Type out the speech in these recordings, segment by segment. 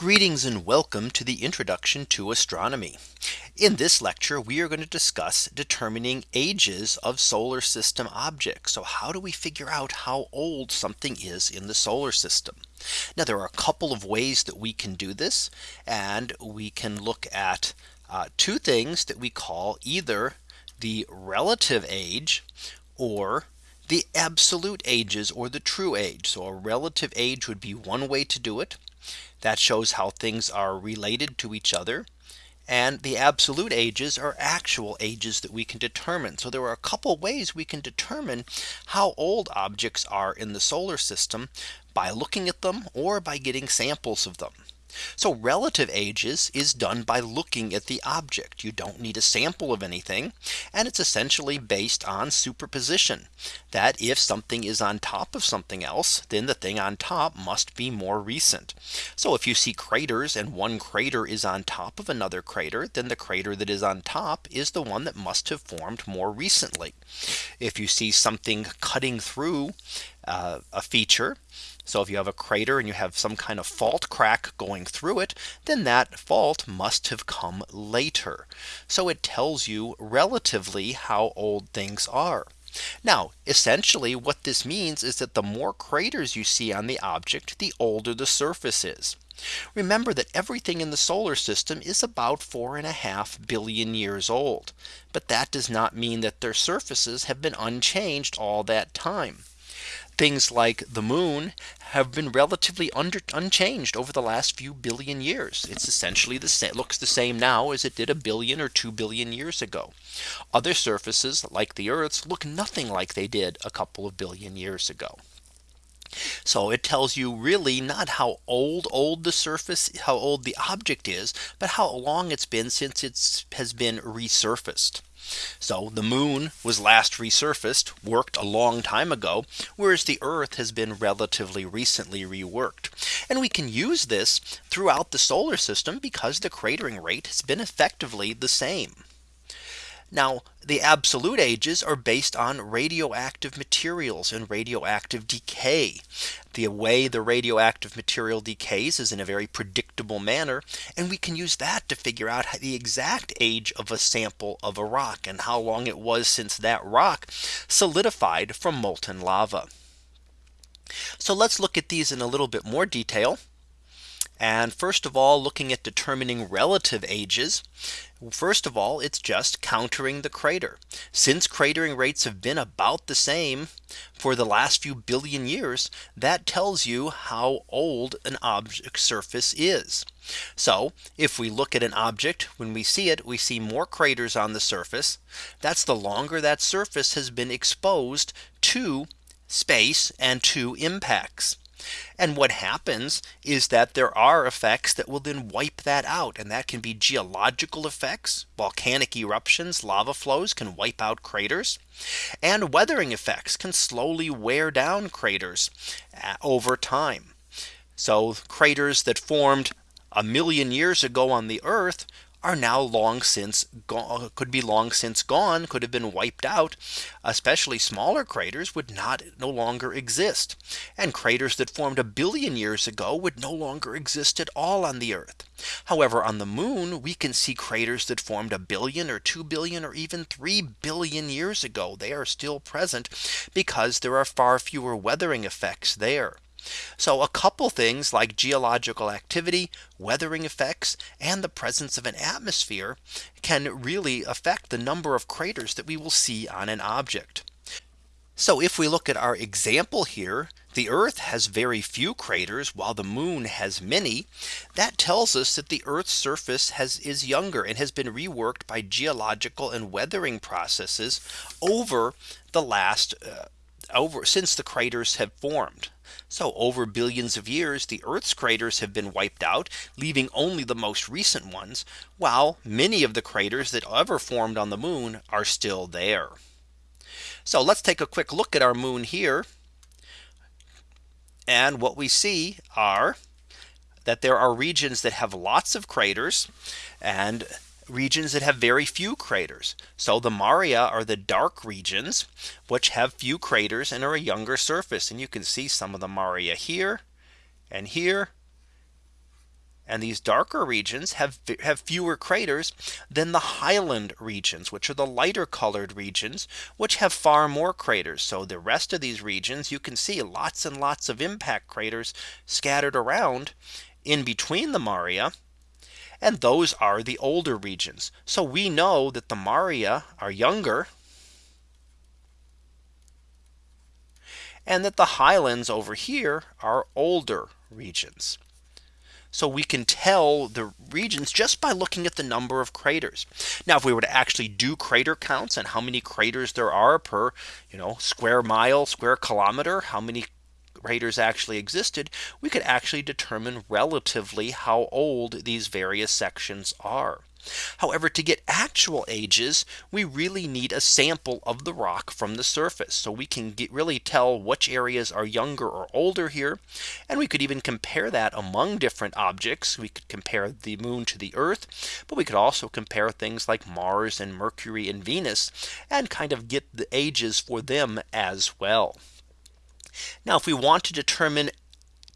Greetings and welcome to the introduction to astronomy. In this lecture, we are going to discuss determining ages of solar system objects. So how do we figure out how old something is in the solar system? Now there are a couple of ways that we can do this. And we can look at uh, two things that we call either the relative age or the absolute ages or the true age. So a relative age would be one way to do it. That shows how things are related to each other. And the absolute ages are actual ages that we can determine. So there are a couple ways we can determine how old objects are in the solar system by looking at them or by getting samples of them. So relative ages is done by looking at the object. You don't need a sample of anything. And it's essentially based on superposition that if something is on top of something else, then the thing on top must be more recent. So if you see craters and one crater is on top of another crater, then the crater that is on top is the one that must have formed more recently. If you see something cutting through uh, a feature, so if you have a crater and you have some kind of fault crack going through it, then that fault must have come later. So it tells you relatively how old things are. Now, essentially what this means is that the more craters you see on the object, the older the surface is. Remember that everything in the solar system is about four and a half billion years old. But that does not mean that their surfaces have been unchanged all that time things like the moon have been relatively under unchanged over the last few billion years. It's essentially the same looks the same now as it did a billion or 2 billion years ago. Other surfaces like the Earth's look nothing like they did a couple of billion years ago. So it tells you really not how old old the surface how old the object is, but how long it's been since it has been resurfaced. So the moon was last resurfaced worked a long time ago, whereas the Earth has been relatively recently reworked. And we can use this throughout the solar system because the cratering rate has been effectively the same. Now the absolute ages are based on radioactive materials and radioactive decay. The way the radioactive material decays is in a very predictable manner. And we can use that to figure out the exact age of a sample of a rock and how long it was since that rock solidified from molten lava. So let's look at these in a little bit more detail. And first of all, looking at determining relative ages. First of all, it's just countering the crater. Since cratering rates have been about the same for the last few billion years, that tells you how old an object surface is. So if we look at an object when we see it, we see more craters on the surface. That's the longer that surface has been exposed to space and to impacts. And what happens is that there are effects that will then wipe that out. And that can be geological effects, volcanic eruptions, lava flows can wipe out craters. And weathering effects can slowly wear down craters uh, over time. So craters that formed a million years ago on the Earth are now long since gone uh, could be long since gone could have been wiped out especially smaller craters would not no longer exist. And craters that formed a billion years ago would no longer exist at all on the earth. However on the moon we can see craters that formed a billion or 2 billion or even 3 billion years ago. They are still present because there are far fewer weathering effects there so a couple things like geological activity, weathering effects, and the presence of an atmosphere can really affect the number of craters that we will see on an object. So if we look at our example here, the Earth has very few craters while the moon has many. That tells us that the Earth's surface has is younger and has been reworked by geological and weathering processes over the last uh, over since the craters have formed. So over billions of years, the Earth's craters have been wiped out, leaving only the most recent ones, while many of the craters that ever formed on the moon are still there. So let's take a quick look at our moon here. And what we see are that there are regions that have lots of craters and regions that have very few craters. So the Maria are the dark regions which have few craters and are a younger surface. And you can see some of the Maria here and here And these darker regions have have fewer craters than the highland regions, which are the lighter colored regions, which have far more craters. So the rest of these regions, you can see lots and lots of impact craters scattered around in between the Maria. And those are the older regions. So we know that the Maria are younger and that the highlands over here are older regions. So we can tell the regions just by looking at the number of craters. Now if we were to actually do crater counts and how many craters there are per you know square mile square kilometer how many craters actually existed we could actually determine relatively how old these various sections are. However, to get actual ages, we really need a sample of the rock from the surface. So we can get really tell which areas are younger or older here. And we could even compare that among different objects. We could compare the moon to the earth, but we could also compare things like Mars and Mercury and Venus and kind of get the ages for them as well. Now if we want to determine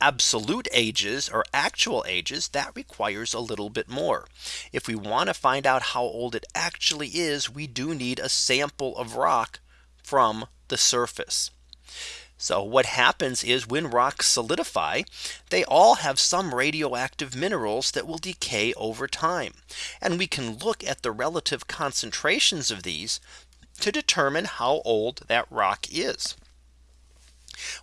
absolute ages or actual ages that requires a little bit more. If we want to find out how old it actually is, we do need a sample of rock from the surface. So what happens is when rocks solidify, they all have some radioactive minerals that will decay over time. And we can look at the relative concentrations of these to determine how old that rock is.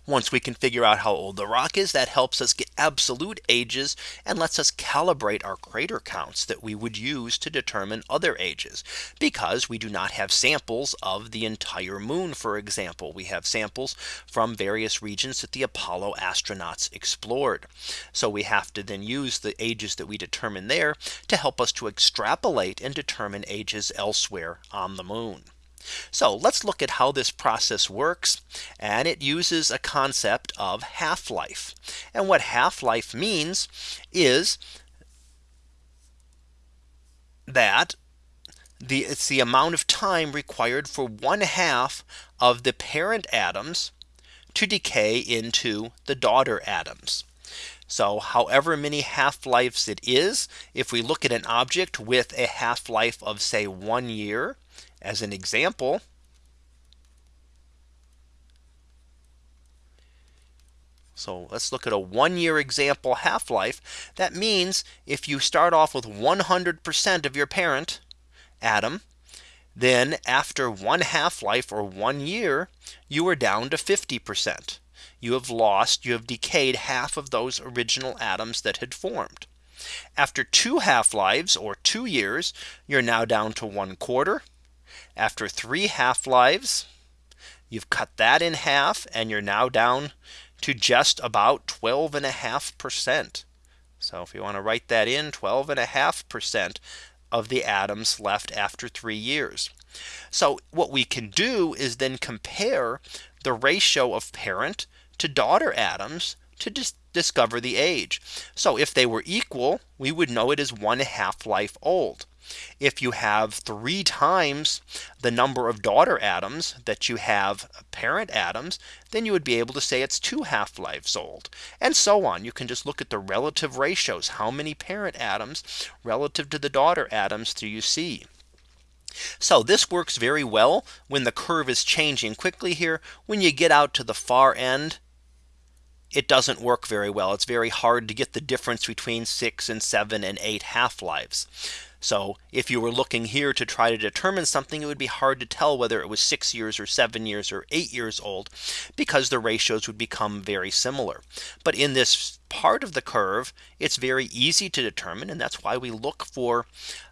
Once we can figure out how old the rock is that helps us get absolute ages and lets us calibrate our crater counts that we would use to determine other ages. Because we do not have samples of the entire moon for example. We have samples from various regions that the Apollo astronauts explored. So we have to then use the ages that we determine there to help us to extrapolate and determine ages elsewhere on the moon. So let's look at how this process works. And it uses a concept of half life. And what half life means is that the it's the amount of time required for one half of the parent atoms to decay into the daughter atoms. So however many half lives it is, if we look at an object with a half life of say one year, as an example, So let's look at a one year example half life. That means if you start off with 100% of your parent atom, then after one half life or one year, you are down to 50%. You have lost, you have decayed half of those original atoms that had formed. After two half lives or two years, you're now down to one quarter. After three half lives, you've cut that in half and you're now down to just about 12 and a half percent. So if you want to write that in 12 and a half percent of the atoms left after three years. So what we can do is then compare the ratio of parent to daughter atoms to dis discover the age. So if they were equal, we would know it is one half life old. If you have three times the number of daughter atoms that you have parent atoms, then you would be able to say it's two half lives old and so on. You can just look at the relative ratios. How many parent atoms relative to the daughter atoms do you see? So this works very well when the curve is changing quickly here. When you get out to the far end, it doesn't work very well. It's very hard to get the difference between six and seven and eight half lives. So if you were looking here to try to determine something, it would be hard to tell whether it was six years or seven years or eight years old because the ratios would become very similar. But in this part of the curve, it's very easy to determine. And that's why we look for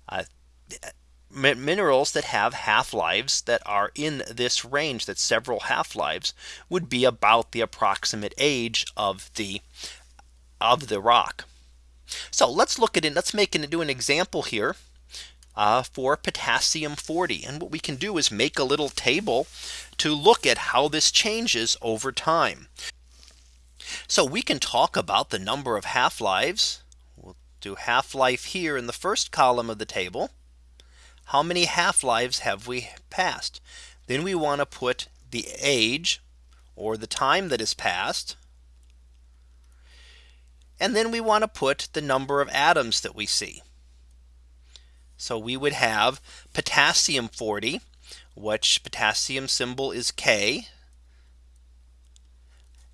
uh, minerals that have half lives that are in this range that several half lives would be about the approximate age of the of the rock. So let's look at it. Let's make it do an example here uh, for potassium 40. And what we can do is make a little table to look at how this changes over time. So we can talk about the number of half lives. We'll do half life here in the first column of the table. How many half lives have we passed? Then we want to put the age or the time that has passed And then we want to put the number of atoms that we see. So we would have potassium 40, which potassium symbol is K.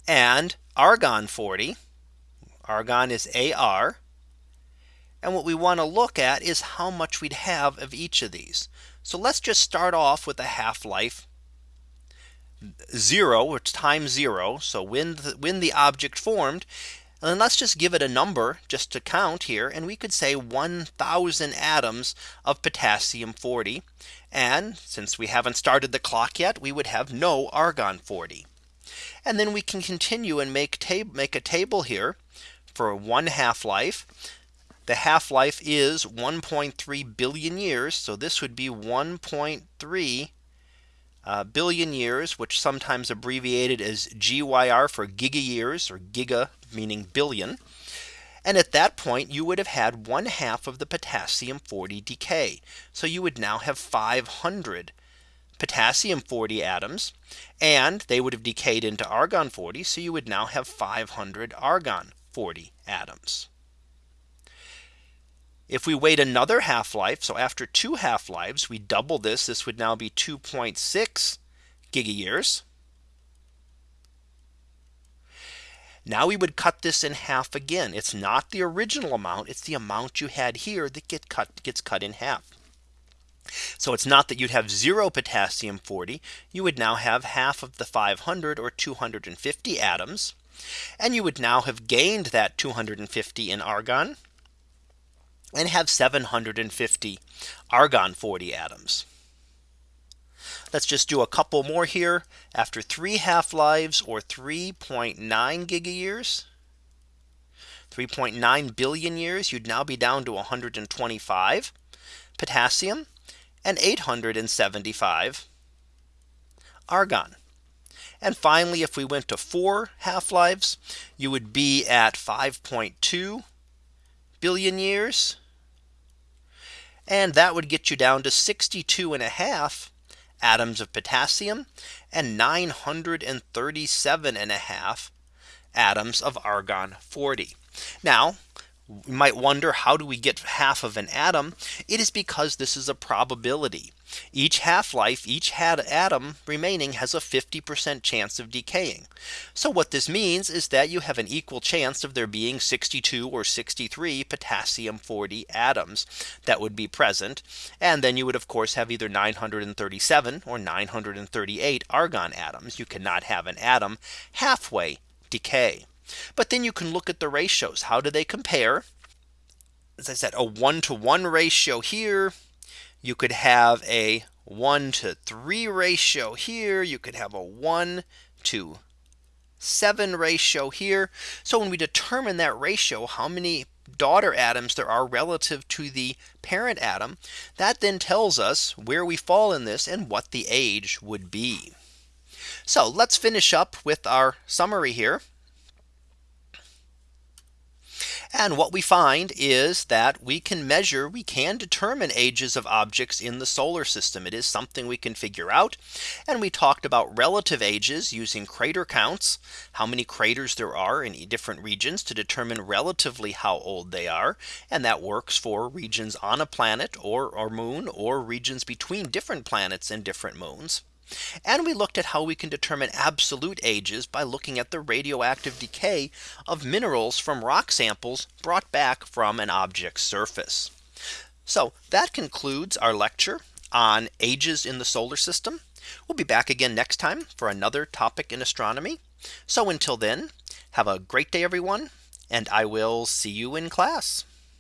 And argon 40. Argon is AR. And what we want to look at is how much we'd have of each of these. So let's just start off with a half life zero, which times zero. So when the, when the object formed, and let's just give it a number just to count here. And we could say 1000 atoms of potassium 40. And since we haven't started the clock yet, we would have no argon 40. And then we can continue and make make a table here for one half life. The half life is 1.3 billion years. So this would be 1.3 uh, billion years, which sometimes abbreviated as GYR for giga years or giga meaning billion. And at that point, you would have had one half of the potassium 40 decay. So you would now have 500 potassium 40 atoms and they would have decayed into argon 40. So you would now have 500 argon 40 atoms. If we wait another half life, so after two half lives, we double this, this would now be 2.6 giga years. Now we would cut this in half again. It's not the original amount. It's the amount you had here that get cut gets cut in half. So it's not that you'd have zero potassium 40. You would now have half of the 500 or 250 atoms. And you would now have gained that 250 in argon and have 750 argon 40 atoms. Let's just do a couple more here after three half lives or 3.9 giga years. 3.9 billion years you'd now be down to 125 potassium and 875 argon. And finally, if we went to four half lives, you would be at 5.2 billion years and that would get you down to 62 and a half atoms of potassium and 937 and a half atoms of argon 40. Now you might wonder how do we get half of an atom? It is because this is a probability. Each half life, each had atom remaining has a 50% chance of decaying. So what this means is that you have an equal chance of there being 62 or 63 potassium 40 atoms that would be present. And then you would of course have either 937 or 938 argon atoms. You cannot have an atom halfway decay. But then you can look at the ratios. How do they compare? As I said, a one to one ratio here. You could have a one to three ratio here. You could have a one to seven ratio here. So when we determine that ratio, how many daughter atoms there are relative to the parent atom, that then tells us where we fall in this and what the age would be. So let's finish up with our summary here. And what we find is that we can measure we can determine ages of objects in the solar system. It is something we can figure out. And we talked about relative ages using crater counts, how many craters there are in different regions to determine relatively how old they are. And that works for regions on a planet or, or moon or regions between different planets and different moons. And we looked at how we can determine absolute ages by looking at the radioactive decay of minerals from rock samples brought back from an object's surface. So that concludes our lecture on ages in the solar system. We'll be back again next time for another topic in astronomy. So until then, have a great day, everyone, and I will see you in class.